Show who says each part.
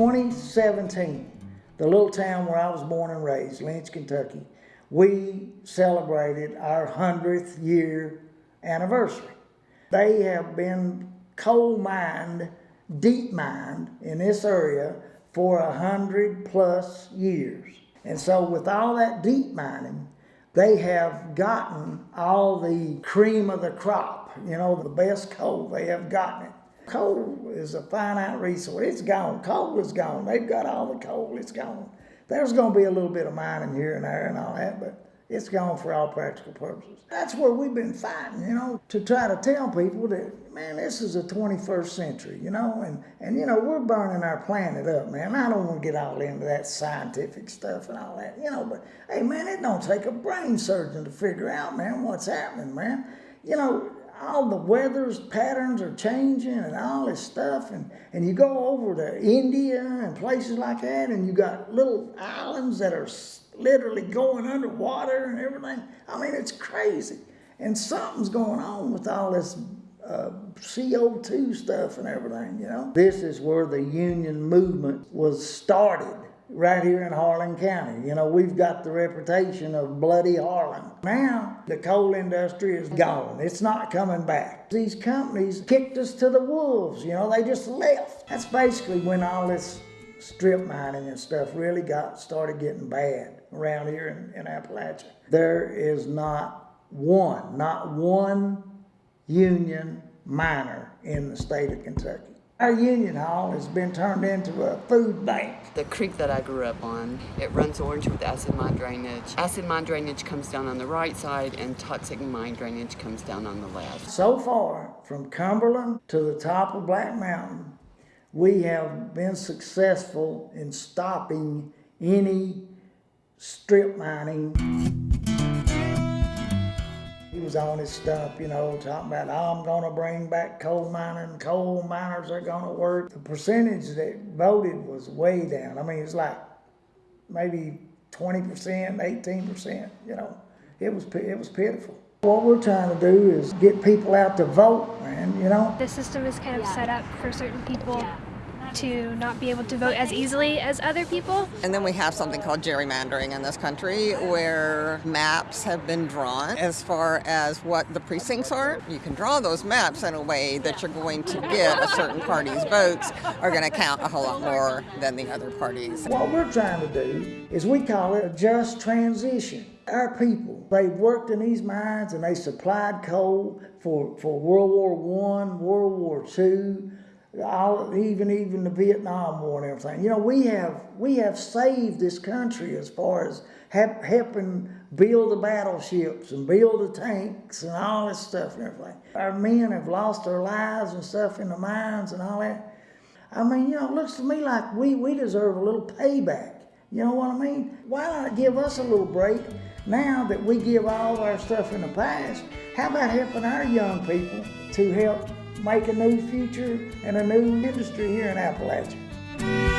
Speaker 1: 2017, the little town where I was born and raised, Lynch, Kentucky, we celebrated our 100th year anniversary. They have been coal mined, deep mined in this area for a hundred plus years. And so with all that deep mining, they have gotten all the cream of the crop, you know, the best coal, they have gotten it. Coal is a finite resource. It's gone. Coal is gone. They've got all the coal. It's gone. There's going to be a little bit of mining here and there and all that, but it's gone for all practical purposes. That's where we've been fighting, you know, to try to tell people that, man, this is the 21st century, you know, and, and you know, we're burning our planet up, man. I don't want to get all into that scientific stuff and all that, you know, but hey, man, it don't take a brain surgeon to figure out, man, what's happening, man. You know, all the weather's patterns are changing and all this stuff and, and you go over to India and places like that and you got little islands that are literally going underwater and everything. I mean, it's crazy. And something's going on with all this uh, CO2 stuff and everything, you know. This is where the union movement was started right here in Harlan County. You know, we've got the reputation of bloody Harlan. Now, the coal industry is gone. It's not coming back. These companies kicked us to the wolves, you know, they just left. That's basically when all this strip mining and stuff really got started getting bad around here in, in Appalachia. There is not one, not one union miner in the state of Kentucky. Our union hall has been turned into a food bank.
Speaker 2: The creek that I grew up on, it runs orange with acid mine drainage. Acid mine drainage comes down on the right side and toxic mine drainage comes down on the left.
Speaker 1: So far, from Cumberland to the top of Black Mountain, we have been successful in stopping any strip mining. He was on his stump, you know, talking about, I'm going to bring back coal mining, coal miners are going to work. The percentage that voted was way down. I mean, it's like maybe 20%, 18%, you know. It was, it was pitiful. What we're trying to do is get people out to vote, man, you know?
Speaker 3: The system is kind of set up for certain people to not be able to vote as easily as other people.
Speaker 4: And then we have something called gerrymandering in this country where maps have been drawn as far as what the precincts are. You can draw those maps in a way that you're going to get a certain party's votes are going to count a whole lot more than the other parties.
Speaker 1: What we're trying to do is we call it a just transition our people, they worked in these mines and they supplied coal for, for World War One, World War Two, all, even even the Vietnam War and everything. You know, we have we have saved this country as far as help, helping build the battleships and build the tanks and all this stuff and everything. Our men have lost their lives and stuff in the mines and all that. I mean, you know, it looks to me like we, we deserve a little payback. You know what I mean? Why not give us a little break now that we give all of our stuff in the past? How about helping our young people to help make a new future and a new industry here in Appalachia?